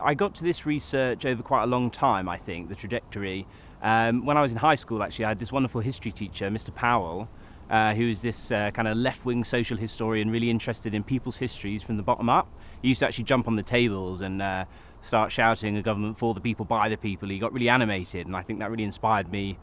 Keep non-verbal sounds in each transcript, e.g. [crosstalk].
I got to this research over quite a long time, I think, the trajectory. Um, when I was in high school, actually, I had this wonderful history teacher, Mr. Powell, uh, who's this uh, kind of left-wing social historian, really interested in people's histories from the bottom up. He used to actually jump on the tables and uh, start shouting a government for the people, by the people. He got really animated, and I think that really inspired me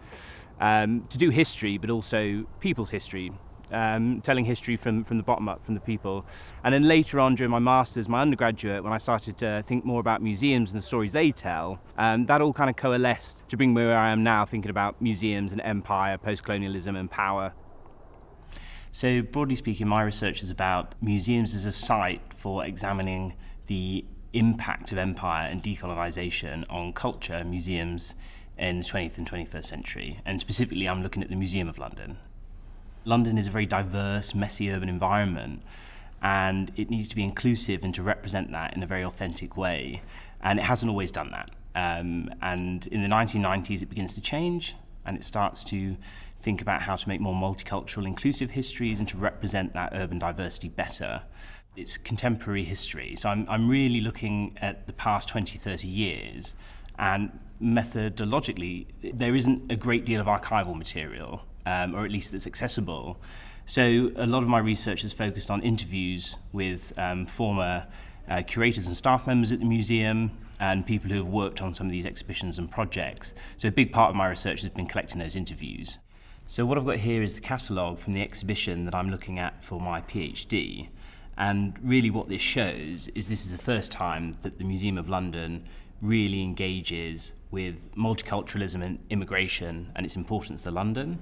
um, to do history, but also people's history um, telling history from, from the bottom up, from the people. And then later on during my master's, my undergraduate, when I started to think more about museums and the stories they tell, um, that all kind of coalesced to bring me where I am now, thinking about museums and empire, post-colonialism and power. So broadly speaking, my research is about museums as a site for examining the impact of empire and decolonisation on culture museums in the 20th and 21st century. And specifically, I'm looking at the Museum of London. London is a very diverse, messy urban environment and it needs to be inclusive and to represent that in a very authentic way. And it hasn't always done that. Um, and in the 1990s, it begins to change and it starts to think about how to make more multicultural, inclusive histories and to represent that urban diversity better. It's contemporary history. So I'm, I'm really looking at the past 20, 30 years and methodologically, there isn't a great deal of archival material um, or at least that's accessible. So a lot of my research is focused on interviews with um, former uh, curators and staff members at the museum and people who have worked on some of these exhibitions and projects. So a big part of my research has been collecting those interviews. So what I've got here is the catalogue from the exhibition that I'm looking at for my PhD. And really what this shows is this is the first time that the Museum of London really engages with multiculturalism and immigration and its importance to London.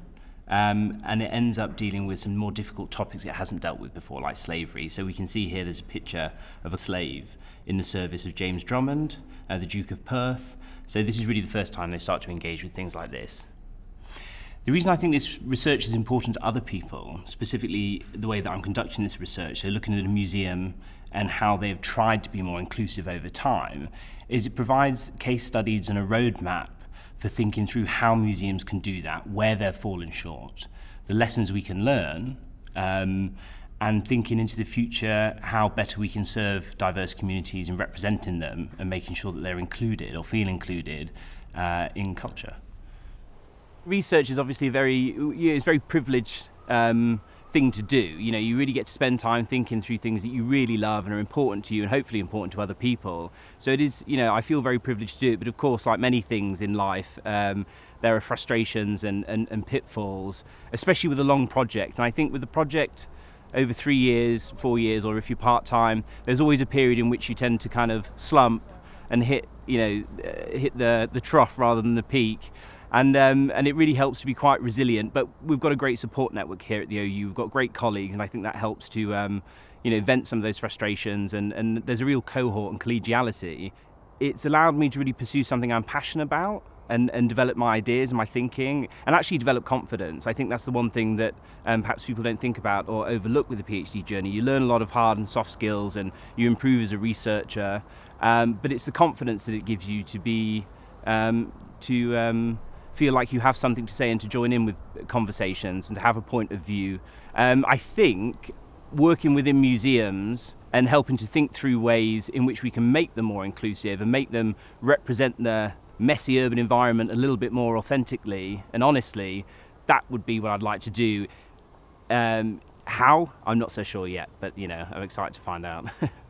Um, and it ends up dealing with some more difficult topics it hasn't dealt with before, like slavery. So we can see here there's a picture of a slave in the service of James Drummond, uh, the Duke of Perth. So this is really the first time they start to engage with things like this. The reason I think this research is important to other people, specifically the way that I'm conducting this research, so looking at a museum and how they've tried to be more inclusive over time, is it provides case studies and a roadmap for thinking through how museums can do that, where they're fallen short, the lessons we can learn, um, and thinking into the future how better we can serve diverse communities and representing them and making sure that they're included or feel included uh, in culture. Research is obviously very, it's very privileged um, thing to do. You know, you really get to spend time thinking through things that you really love and are important to you and hopefully important to other people. So it is, you know, I feel very privileged to do it, but of course, like many things in life, um, there are frustrations and, and, and pitfalls, especially with a long project. And I think with the project, over three years, four years, or if you're part-time, there's always a period in which you tend to kind of slump and hit, you know, uh, hit the, the trough rather than the peak and um, and it really helps to be quite resilient. But we've got a great support network here at the OU. We've got great colleagues, and I think that helps to um, you know vent some of those frustrations. And and there's a real cohort and collegiality. It's allowed me to really pursue something I'm passionate about. And, and develop my ideas and my thinking and actually develop confidence. I think that's the one thing that um, perhaps people don't think about or overlook with the PhD journey. You learn a lot of hard and soft skills and you improve as a researcher, um, but it's the confidence that it gives you to be, um, to um, feel like you have something to say and to join in with conversations and to have a point of view. Um, I think working within museums and helping to think through ways in which we can make them more inclusive and make them represent the messy urban environment a little bit more authentically and honestly, that would be what I'd like to do. Um, how? I'm not so sure yet, but you know, I'm excited to find out. [laughs]